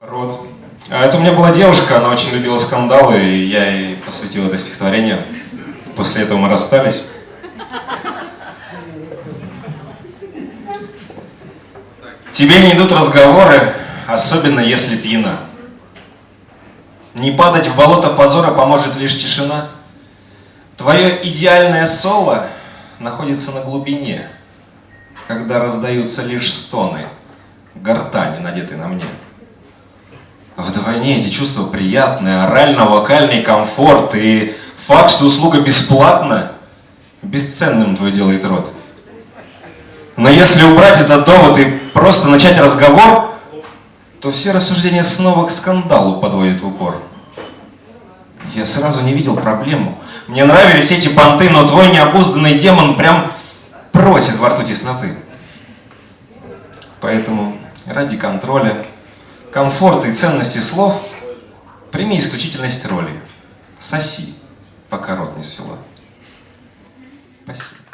Рот. А это у меня была девушка, она очень любила скандалы, и я ей посвятил это стихотворение. После этого мы расстались. Тебе не идут разговоры, особенно если пьяна. Не падать в болото позора поможет лишь тишина. Твое идеальное соло находится на глубине, когда раздаются лишь стоны гортани, надетой на мне. Вдвойне эти чувства приятные, орально-вокальный комфорт и факт, что услуга бесплатна, бесценным твой делает рот. Но если убрать этот довод и просто начать разговор, то все рассуждения снова к скандалу подводят в упор. Я сразу не видел проблему. Мне нравились эти понты, но твой необузданный демон прям просит во рту тесноты. Поэтому ради контроля, комфорта и ценности слов прими исключительность роли. Соси, пока рот не свело. Спасибо.